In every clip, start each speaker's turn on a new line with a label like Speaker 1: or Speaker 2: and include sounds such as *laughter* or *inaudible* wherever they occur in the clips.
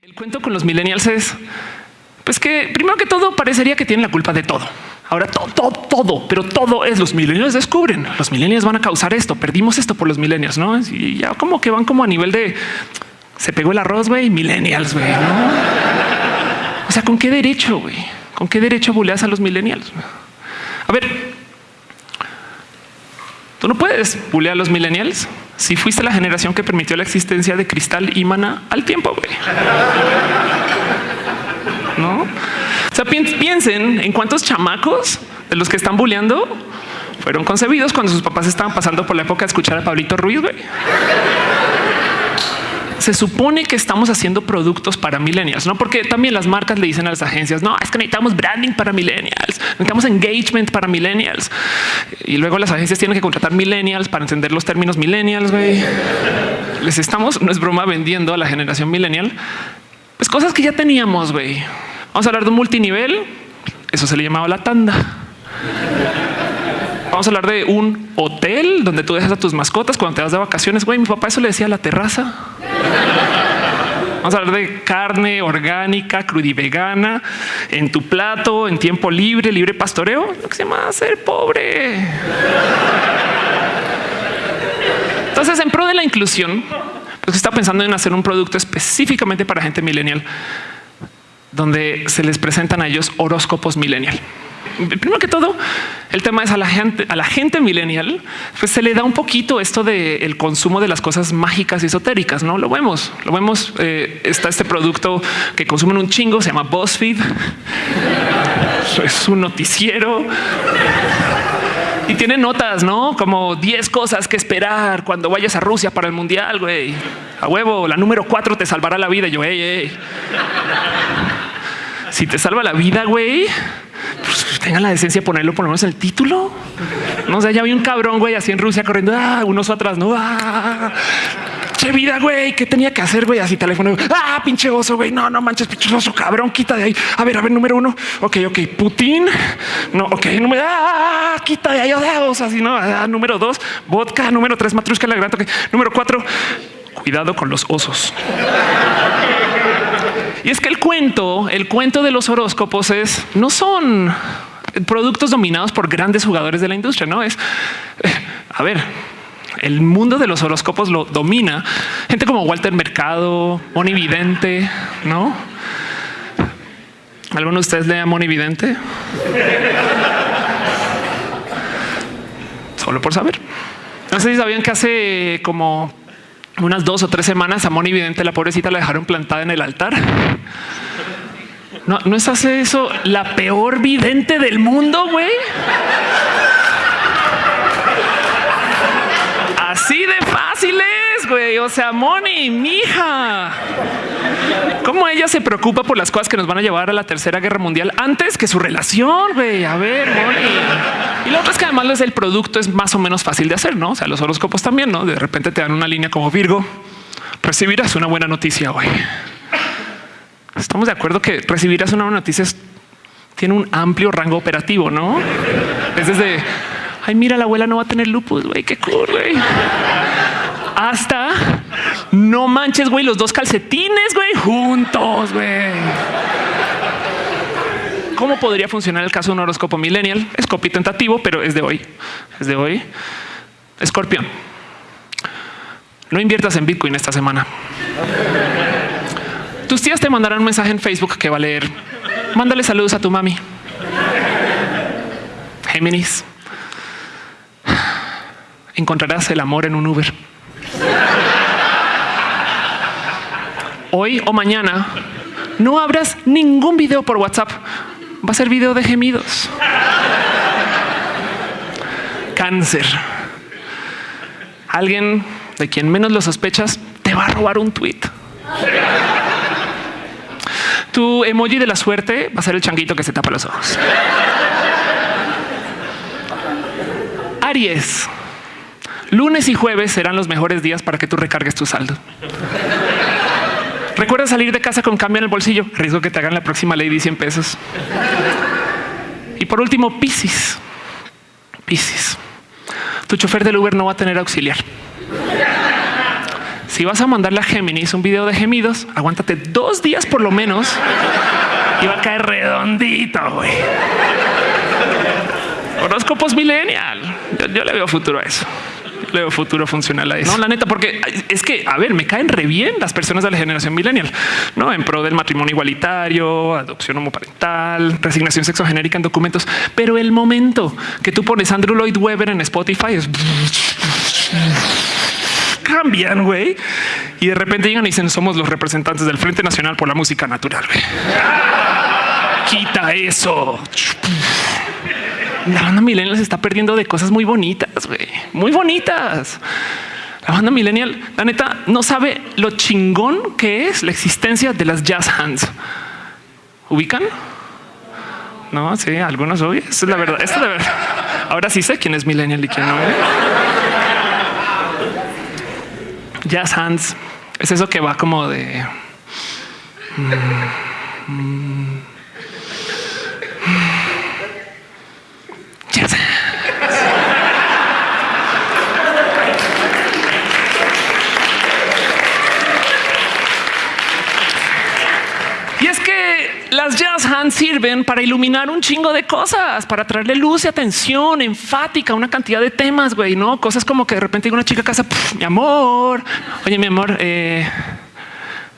Speaker 1: El cuento con los millennials es pues que primero que todo parecería que tienen la culpa de todo. Ahora todo, todo, todo, pero todo es los millennials descubren. Los millennials van a causar esto. Perdimos esto por los millennials, no? Y ya como que van como a nivel de se pegó el arroz, güey, millennials, güey. ¿no? O sea, ¿con qué derecho, güey? ¿Con qué derecho buleas a los millennials? A ver, tú no puedes bulear a los millennials si fuiste la generación que permitió la existencia de cristal y mana al tiempo, güey. No? O sea, piensen en cuántos chamacos de los que están bulleando fueron concebidos cuando sus papás estaban pasando por la época de escuchar a Pablito Ruiz, güey se supone que estamos haciendo productos para millennials, no porque también las marcas le dicen a las agencias, no es que necesitamos branding para millennials, necesitamos engagement para millennials y luego las agencias tienen que contratar millennials para entender los términos millennials. Güey. Les estamos, no es broma, vendiendo a la generación millennial, pues cosas que ya teníamos. Güey. Vamos a hablar de un multinivel. Eso se le llamaba la tanda. Vamos a hablar de un hotel donde tú dejas a tus mascotas cuando te vas de vacaciones. Güey, mi papá eso le decía a la terraza. Vamos a hablar de carne orgánica, crudivegana, en tu plato, en tiempo libre, libre pastoreo, lo que se llama ser pobre. Entonces, en pro de la inclusión, pues está pensando en hacer un producto específicamente para gente millennial, donde se les presentan a ellos horóscopos millennial primero que todo, el tema es a la gente, a la gente millennial, pues se le da un poquito esto del el consumo de las cosas mágicas y esotéricas. No lo vemos, lo vemos. Eh, está este producto que consumen un chingo, se llama BuzzFeed. *laughs* es un noticiero y tiene notas, no como 10 cosas que esperar cuando vayas a Rusia para el mundial. Güey, a huevo, la número 4 te salvará la vida. yo, hey, si te salva la vida, güey, tengan la decencia de ponerlo por lo menos en el título. No sé, ya vi un cabrón, güey, así en Rusia corriendo, ah, un oso atrás, no, ah, che vida, güey, ¿qué tenía que hacer, güey? Así teléfono, ah, pinche oso, güey, no, no manches, pinche oso, cabrón, quita de ahí. A ver, a ver, número uno, ok, ok, Putin, no, ok, número, ah, quita de ahí, oso, así, no, ah, número dos, vodka, número tres, matrushka, la gran, número cuatro, cuidado con los osos. Y es que el cuento, el cuento de los horóscopos es no son productos dominados por grandes jugadores de la industria. No es a ver, el mundo de los horóscopos lo domina gente como Walter Mercado, Moni Vidente, no? ¿Alguno de ustedes lea Moni Vidente? Solo por saber. No sé si sabían que hace como unas dos o tres semanas a Moni Vidente, la pobrecita, la dejaron plantada en el altar. No, no es hace eso la peor vidente del mundo, güey. Así de fácil es, güey. O sea, Moni, mija. ¿Cómo ella se preocupa por las cosas que nos van a llevar a la tercera guerra mundial antes que su relación? Güey, a ver, Y lo otro es que además el producto es más o menos fácil de hacer, no? O sea, los horóscopos también, no? De repente te dan una línea como Virgo. Recibirás una buena noticia hoy. Estamos de acuerdo que recibirás una noticia tiene un amplio rango operativo, no? Es desde ay, mira, la abuela no va a tener lupus, güey, qué cool, güey hasta no manches, güey, los dos calcetines, güey, juntos, güey. ¿Cómo podría funcionar el caso de un horóscopo millennial? Es copy tentativo, pero es de hoy. Es de hoy. Escorpión. No inviertas en Bitcoin esta semana. Tus tías te mandarán un mensaje en Facebook que va a leer. Mándale saludos a tu mami. Géminis. Encontrarás el amor en un Uber. Hoy o mañana no abras ningún video por WhatsApp. Va a ser video de gemidos. Cáncer. Alguien de quien menos lo sospechas te va a robar un tweet. Tu emoji de la suerte va a ser el changuito que se tapa los ojos. Aries. Lunes y jueves serán los mejores días para que tú recargues tu saldo. Recuerda salir de casa con cambio en el bolsillo. Riesgo que te hagan la próxima ley 100 pesos. Y por último, Piscis. Piscis. Tu chofer del Uber no va a tener auxiliar. Si vas a mandarle a Géminis un video de gemidos, aguántate dos días por lo menos y va a caer redondito. güey. Horóscopos millennial. Yo, le veo futuro a eso. Le veo futuro funcional a eso. No, la neta, porque es que, a ver, me caen re bien las personas de la generación millennial, no en pro del matrimonio igualitario, adopción homoparental, resignación sexogenérica en documentos. Pero el momento que tú pones Andrew Lloyd Webber en Spotify es cambian, güey. Y de repente llegan y dicen somos los representantes del Frente Nacional por la Música Natural. güey. Quita eso. La banda millennial se está perdiendo de cosas muy bonitas, güey. Muy bonitas. La banda millennial, la neta, no sabe lo chingón que es la existencia de las jazz hands. ¿Ubican? No, sí, algunos hoy. Esta es la verdad. Es la verdad. Ahora sí sé quién es millennial y quién no. ¿eh? Jazz hands es eso que va como de. mm, mm, hands. Y es que las jazz hands sirven para iluminar un chingo de cosas, para traerle luz y atención enfática a una cantidad de temas, güey, no cosas como que de repente llega una chica a casa, "Puf, mi amor, oye, mi amor, eh,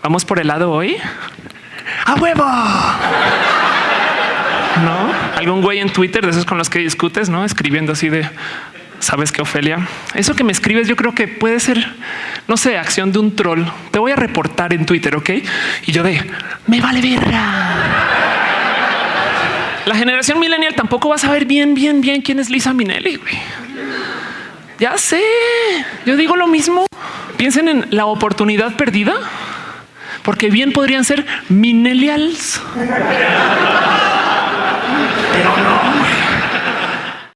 Speaker 1: vamos por helado hoy a huevo. No algún güey en Twitter de esos con los que discutes, no escribiendo así de sabes que Ofelia, eso que me escribes, yo creo que puede ser, no sé, acción de un troll. Te voy a reportar en Twitter, ok? Y yo de me vale verga. La generación millennial tampoco va a saber bien, bien, bien quién es Lisa Minelli. güey. Ya sé. Yo digo lo mismo. Piensen en la oportunidad perdida, porque bien podrían ser Minellials.